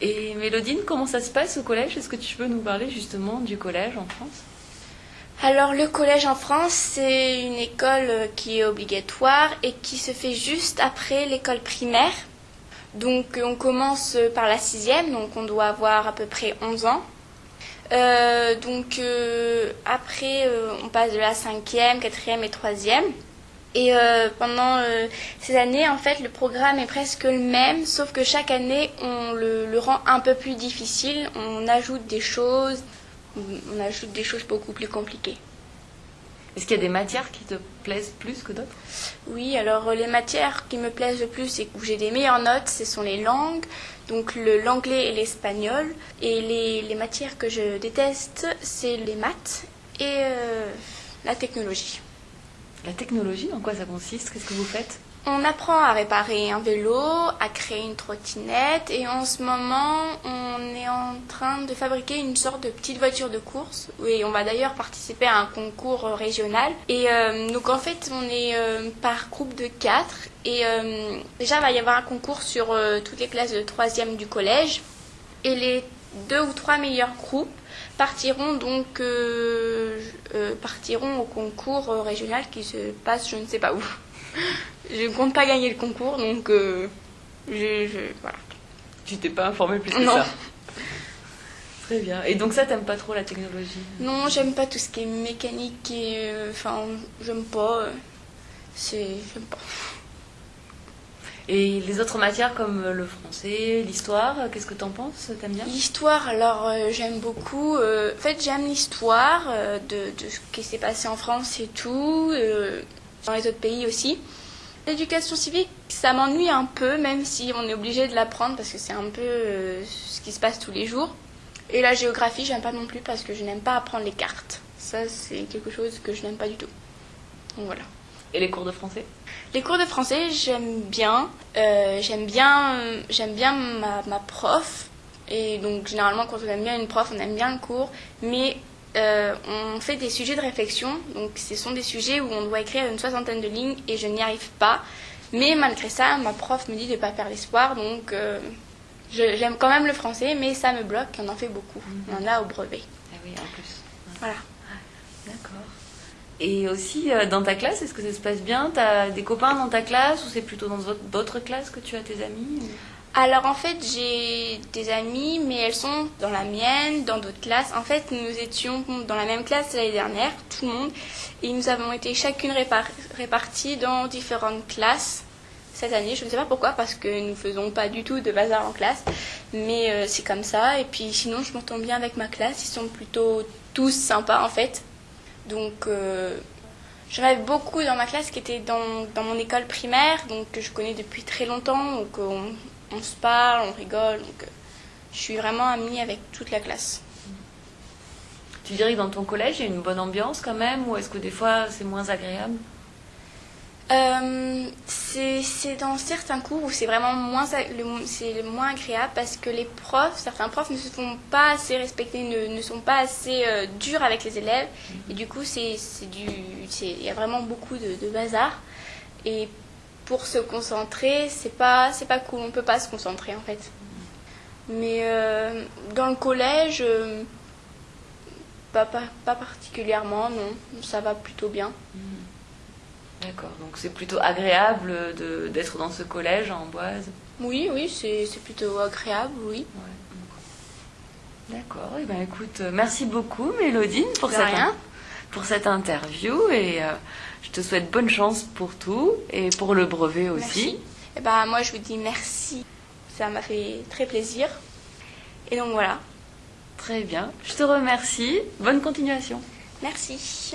Et Mélodine, comment ça se passe au collège? Est-ce que tu peux nous parler justement du collège en France? Alors le collège en France, c'est une école euh, qui est obligatoire et qui se fait juste après l'école primaire. Donc on commence par la sixième, donc on doit avoir à peu près 11 ans. Euh, donc euh, après, euh, on passe de la cinquième, quatrième et troisième. Et euh, pendant euh, ces années, en fait, le programme est presque le même, sauf que chaque année, on le, le rend un peu plus difficile. On ajoute des choses, on ajoute des choses beaucoup plus compliquées. Est-ce qu'il y a des matières qui te plaisent plus que d'autres? Oui, alors euh, les matières qui me plaisent le plus et où j'ai des meilleures notes, ce sont les langues, donc l'anglais et l'espagnol. Et les, les matières que je déteste, c'est les maths et euh, la technologie. La technologie, en quoi ça consiste? Qu'est-ce que vous faites? On apprend à réparer un vélo, à créer une trottinette et en ce moment on est en train de fabriquer une sorte de petite voiture de course. Et on va d'ailleurs participer à un concours régional. Et euh, donc en fait on est euh, par groupe de quatre et euh, déjà il va y avoir un concours sur toutes les classes de troisième du collège et les deux ou trois meilleurs groupes partiront donc euh, euh, partiront au concours euh, régional qui se passe je ne sais pas où. je ne compte pas gagner le concours donc je, je- voilà. Tu t'es pas informé plus que Non. ça Très bien. Et donc ça, t'aimes pas trop la technologie? Non, j'aime pas tout ce qui est mécanique et enfin j'aime pas c'est j'aime pas. Et les autres matières comme le français, l'histoire, qu'est-ce que t'en penses T'aimes bien? L'histoire, alors euh, j'aime beaucoup. euh, en fait, j'aime l'histoire euh, de, de ce qui s'est passé en France et tout, dans les autres pays aussi. L'éducation civique, ça m'ennuie un peu, même si on est obligé de l'apprendre parce que c'est un peu ce qui se passe tous les jours. Et la géographie, j'aime pas non plus parce que je n'aime pas apprendre les cartes. Ça, c'est quelque chose que je n'aime pas du tout. Donc voilà. Et les cours de français? Les cours de français, j'aime bien. Euh, j'aime bien, j'aime bien ma, ma prof. Et donc, généralement, quand on aime bien une prof, on aime bien le cours. Mais euh, on fait des sujets de réflexion. Donc, ce sont des sujets où on doit écrire une soixantaine de lignes et je n'y arrive pas. Mais malgré ça, ma prof me dit de ne pas faire l'espoir. Donc, euh, j'aime quand même le français, mais ça me bloque. On en fait beaucoup. On en a au brevet. Ah oui, en plus. Voilà. D'accord. Et aussi, euh, dans ta classe, est-ce que ça se passe bien? T'as des copains dans ta classe ou c'est plutôt dans d'autres- classes que tu as tes amis Alors en fait, j'ai des amies, mais elles sont dans la mienne, dans d'autres classes. En fait, nous étions dans la même classe l'année dernière, tout le monde, et nous avons été chacune répar- réparties dans différentes classes cette année. Je ne sais pas pourquoi, parce que nous faisons pas du tout de bazar en classe, mais euh, c'est comme ça. Et puis sinon, je m'entends bien avec ma classe. Ils sont plutôt tous sympas en fait. Donc euh, J'en avais beaucoup dans ma classe qui étaient dans, dans mon école primaire, donc que je connais depuis très longtemps, donc on, on se parle, on rigole, donc euh, je suis vraiment amie avec toute la classe. Tu dirais que dans ton collège, il y a une bonne ambiance quand même ou est-ce que des fois c'est moins agréable? Euh, c'est dans certains cours où c'est vraiment moins, le- moins agréable parce que les profs, certains profs ne se font pas assez respecter, ne, ne sont pas assez euh, durs avec les élèves. Et du coup, il y a vraiment beaucoup de, bazar. Et pour se concentrer, c'est pas, pas cool, on peut pas se concentrer en fait. Mais euh, dans le collège, euh, pas, pas, pas particulièrement, non, ça va plutôt bien. D'accord, donc c'est plutôt agréable d'être dans ce collège en Amboise. Oui, oui, c'est plutôt agréable, oui. Ouais. D'accord, et ben écoute, euh, merci beaucoup Mélodine pour cette, rien. pour cette interview et euh, je te souhaite bonne chance pour tout et pour le brevet aussi. Merci. Et ben moi je vous dis merci. Ça m'a fait très plaisir. Et donc voilà. Très bien, je te remercie. Bonne continuation. Merci.